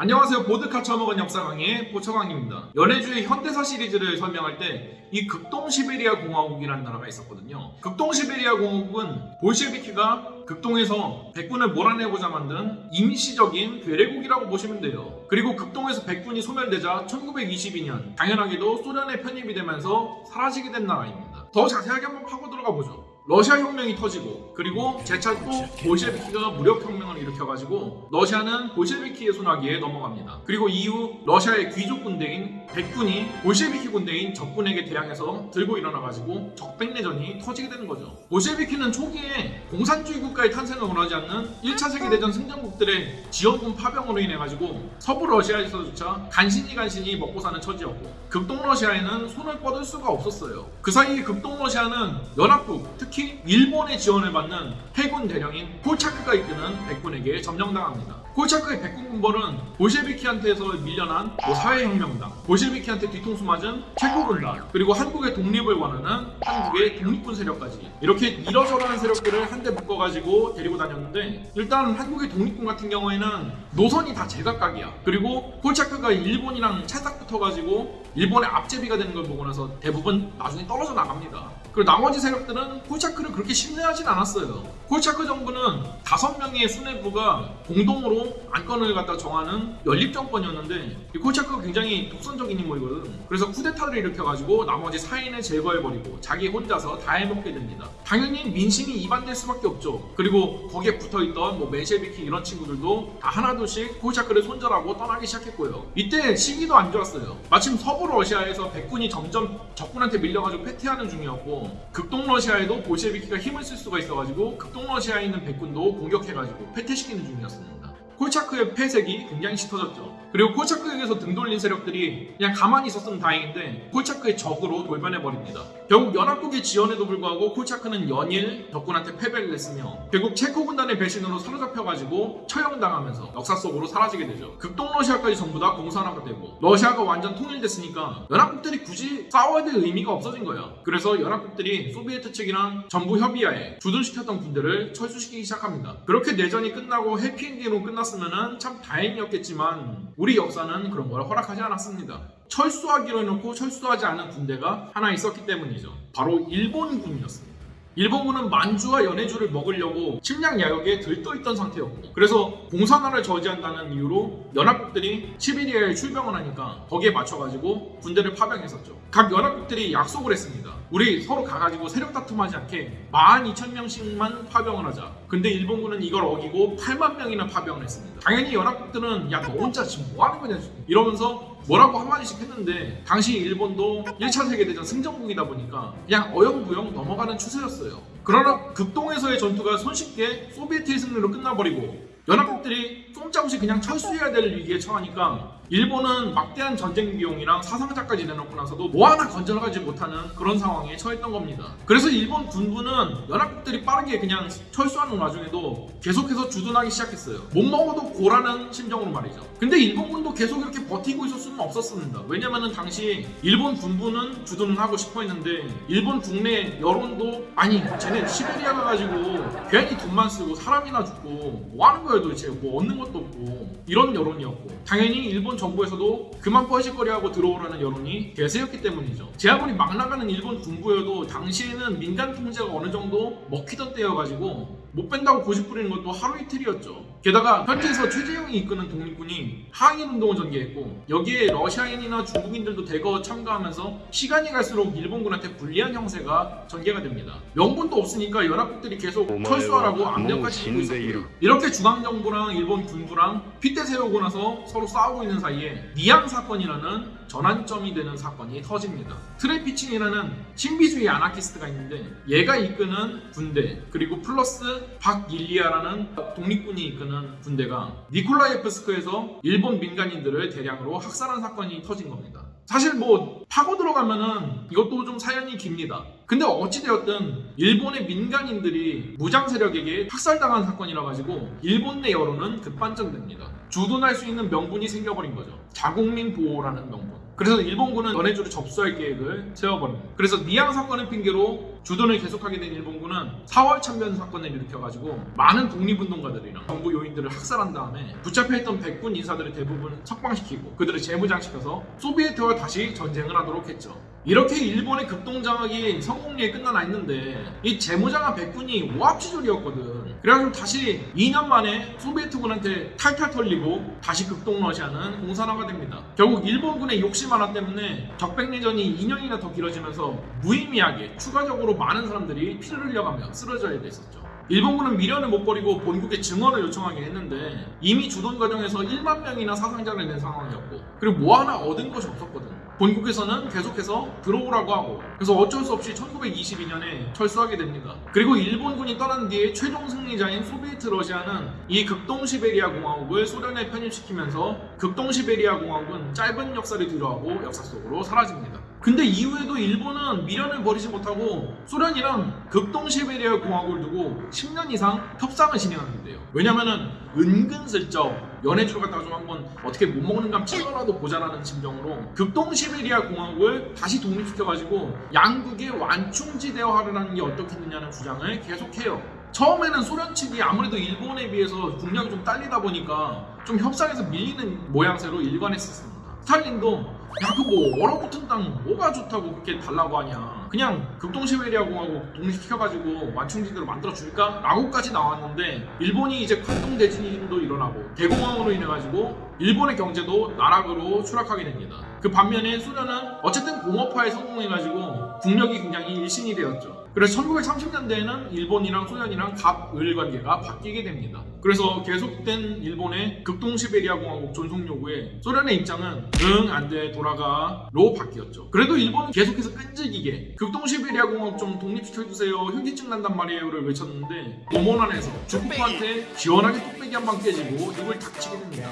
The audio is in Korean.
안녕하세요. 보드카 처먹은 역사 강의 보처강입니다. 연해주의 현대사 시리즈를 설명할 때 이 극동 시베리아 공화국이라는 나라가 있었거든요. 극동 시베리아 공화국은 볼셰비키가 극동에서 백군을 몰아내고자 만든 임시적인 괴뢰국이라고 보시면 돼요. 그리고 극동에서 백군이 소멸되자 1922년 당연하게도 소련에 편입이 되면서 사라지게 된 나라입니다. 더 자세하게 한번 파고 들어가 보죠. 러시아 혁명이 터지고 그리고 재차 또 볼셰비키가 무력 혁명을 일으켜가지고 러시아는 볼셰비키의 손아귀에 넘어갑니다. 그리고 이후 러시아의 귀족 군대인 백군이 볼셰비키 군대인 적군에게 대항해서 들고 일어나가지고 적백내전이 터지게 되는 거죠. 볼셰비키는 초기에 공산주의 국가의 탄생을 원하지 않는 1차 세계대전 승전국들의 지원군 파병으로 인해가지고 서부 러시아에서조차 간신히 간신히 먹고 사는 처지였고 극동 러시아에는 손을 뻗을 수가 없었어요. 그 사이에 극동 러시아는 연합국 특히 일본의 지원을 받는 해군 대령인 콜차크가 이끄는 백군에게 점령당합니다. 콜차크의 백군 군벌은 볼셰비키한테서 밀려난 뭐 사회혁명당, 볼셰비키한테 뒤통수 맞은 체코군단, 그리고 한국의 독립을 원하는 한국의 독립군 세력까지 이렇게 이러저러한 세력들을 한데 묶어가지고 데리고 다녔는데 일단 한국의 독립군 같은 경우에는 노선이 다 제각각이야. 그리고 콜차크가 일본이랑 찰싹 붙어가지고 일본의 앞제비가 되는 걸 보고 나서 대부분 나중에 떨어져 나갑니다. 그리고 나머지 세력들은 콜차크를 그렇게 신뢰하진 않았어요. 콜차크 정부는 다섯 명의 수뇌부가 공동으로 안건을 갖다 정하는 연립 정권이었는데 이 콜차크가 굉장히 독선적인 인물이거든. 그래서 쿠데타를 일으켜가지고 나머지 사인을 제거해버리고 자기 혼자서 다 해먹게 됩니다. 당연히 민심이 이반될 수밖에 없죠. 그리고 거기에 붙어있던 뭐 멘셰비키 이런 친구들도 다 하나둘씩 콜차크를 손절하고 떠나기 시작했고요. 이때 시기도 안 좋았어요. 마침 서부 러시아에서 백군이 점점 적군한테 밀려가지고 패퇴하는 중이었고 극동 러시아에도 볼셰비키가 힘을 쓸 수가 있어가지고 극동 러시아에 있는 백군도 공격해가지고 패퇴시키는 중이었습니다. 콜차크의 폐색이 굉장히 짙어졌죠. 그리고 콜차크에게서 등 돌린 세력들이 그냥 가만히 있었으면 다행인데 콜차크의 적으로 돌변해버립니다. 결국 연합국의 지원에도 불구하고 콜차크는 연일 적군한테 패배를 했으며 결국 체코 군단의 배신으로 사로잡혀가지고 처형당하면서 역사 속으로 사라지게 되죠. 극동 러시아까지 전부 다 공산화가 되고 러시아가 완전 통일됐으니까 연합국들이 굳이 싸워야 될 의미가 없어진 거야. 그래서 연합국들이 소비에트 측이랑 전부 협의하에 주둔시켰던 군대를 철수시키기 시작합니다. 그렇게 내전이 끝나고 해피엔딩으로 끝났 으면 참 다행이었겠지만 우리 역사는 그런 걸 허락하지 않았습니다. 철수하기로 해놓고 철수하지 않은 군대가 하나 있었기 때문이죠. 바로 일본군이었습니다. 일본군은 만주와 연해주를 먹으려고 침략 야역에 들떠있던 상태였고 그래서 공산화를 저지한다는 이유로 연합국들이 시베리아에 출병을 하니까 거기에 맞춰가지고 군대를 파병했었죠. 각 연합국들이 약속을 했습니다. 우리 서로 가가지고 세력 다툼하지 않게 12,000명씩만 파병을 하자. 근데 일본군은 이걸 어기고 8만 명이나 파병을 했습니다. 당연히 연합국들은 야 너 혼자 지금 뭐 하는 거냐 이러면서 뭐라고 한마디씩 했는데 당시 일본도 1차 세계대전 승전국이다 보니까 그냥 어영부영 넘어가는 추세였어요. 그러나 극동에서의 전투가 손쉽게 소비에트의 승리로 끝나버리고 연합국들이 꼼짝없이 그냥 철수해야 될 위기에 처하니까 일본은 막대한 전쟁 비용이랑 사상자까지 내놓고 나서도 뭐 하나 건져가지 못하는 그런 상황에 처했던 겁니다. 그래서 일본 군부는 연합국들이 빠르게 그냥 철수하는 와중에도 계속해서 주둔하기 시작했어요. 못 먹어도 고라는 심정으로 말이죠. 근데 일본군도 계속 이렇게 버티고 있을 수는 없었습니다. 왜냐면은 당시 일본 군부는 주둔을 하고 싶어 했는데 일본 국내 여론도 아니 쟤네 시베리아 가가지고 괜히 돈만 쓰고 사람이나 죽고 뭐 하는 거예요 도대체 뭐 얻는 것도 없고 이런 여론이었고 당연히 일본 정부에서도 그만 뻘짓거리하고 들어오라는 여론이 대세였기 때문이죠. 제 아무리 막 나가는 일본 군부여도 당시에는 민간 통제가 어느 정도 먹히던 때여가지고 못 뺀다고 고집 부리는 것도 하루 이틀이었죠. 게다가 현지에서 최재형이 이끄는 독립군이 항일 운동을 전개했고 여기에 러시아인이나 중국인들도 대거 참가하면서 시간이 갈수록 일본군한테 불리한 형세가 전개가 됩니다. 명분도 없으니까 연합국들이 계속 철수하라고 압력까지 주고 있었고요. 이렇게 중앙정부랑 일본 군부랑 핏대 세우고 나서 서로 싸우고 있는 사이에 니앙 사건이라는 전환점이 되는 사건이 터집니다. 트레피친이라는 신비주의 아나키스트가 있는데 얘가 이끄는 군대 그리고 플러스 박일리아라는 독립군이 이끄는 군대가 니콜라예프스크에서 일본 민간인들을 대량으로 학살한 사건이 터진 겁니다. 사실 뭐 파고 들어가면은 이것도 좀 사연이 깁니다. 근데 어찌되었든 일본의 민간인들이 무장 세력에게 학살당한 사건이라 가지고 일본 내 여론은 급반전됩니다. 주둔할 수 있는 명분이 생겨버린 거죠. 자국민 보호라는 명분. 그래서 일본군은 연해주를 접수할 계획을 세워버립니다. 그래서 니항 사건을 핑계로 주둔을 계속하게 된 일본군은 4월 참변 사건을 일으켜가지고 많은 독립운동가들이랑 정부 요인들을 학살한 다음에 붙잡혀있던 백군 인사들을 대부분 석방시키고 그들을 재무장시켜서 소비에트와 다시 전쟁을 하도록 했죠. 이렇게 일본의 극동장악이 성공리에 끝나나 했는데 이 재무장한 백군이 오합지졸이었거든. 그래가지고 다시 2년 만에 소비에트군한테 탈탈 털리고 다시 극동 러시아는 공산화가 됩니다. 결국 일본군의 욕심 하나 때문에 적백내전이 2년이나 더 길어지면서 무의미하게 추가적으로 많은 사람들이 피를 흘려가며 쓰러져야 됐었죠. 일본군은 미련을 못 버리고 본국에 증언을 요청하긴 했는데 이미 주둔 과정에서 1만 명이나 사상자를 낸 상황이었고 그리고 뭐 하나 얻은 것이 없었거든. 본국에서는 계속해서 들어오라고 하고 그래서 어쩔 수 없이 1922년에 철수하게 됩니다. 그리고 일본군이 떠난 뒤에 최종 승리자인 소비에트 러시아는 이 극동시베리아 공화국을 소련에 편입시키면서 극동시베리아 공화국은 짧은 역사를 뒤로하고 역사 속으로 사라집니다. 근데 이후에도 일본은 미련을 버리지 못하고 소련이랑 극동시베리아 공화국을 두고 10년 이상 협상을 진행하는데요. 왜냐면은 은근슬쩍 연해주를 갖다가 좀 한번 어떻게 못 먹는 감 찍어라도 보자라는 심정으로 극동시베리아 공화국을 다시 독립시켜가지고 양국의 완충지대화를 게 어떻겠느냐는 주장을 계속해요. 처음에는 소련 측이 아무래도 일본에 비해서 국력이 좀 딸리다 보니까 좀 협상에서 밀리는 모양새로 일관했었습니다. 스탈린도 야 그 뭐 얼어붙은 땅 뭐가 좋다고 그렇게 달라고 하냐. 그냥 극동시베리아 공화국 독립시켜가지고 완충지대로 만들어줄까? 라고까지 나왔는데 일본이 이제 관동 대진도 일어나고 대공황으로 인해가지고 일본의 경제도 나락으로 추락하게 됩니다. 그 반면에 소련은 어쨌든 공업화에 성공해가지고 국력이 굉장히 일신이 되었죠 그래서 1930년대에는 일본이랑 소련이랑 갑을 관계가 바뀌게 됩니다. 그래서 계속된 일본의 극동시베리아공화국 존속 요구에 소련의 입장은 응 안돼 돌아가 로 바뀌었죠. 그래도 일본은 계속해서 끈질기게 극동시베리아공화국 좀 독립시켜주세요 현기증 난단 말이에요를 외쳤는데 오몬 안에서 중국한테 기원하게 뚝배기 한 방 깨지고 이걸 닥치게 됩니다.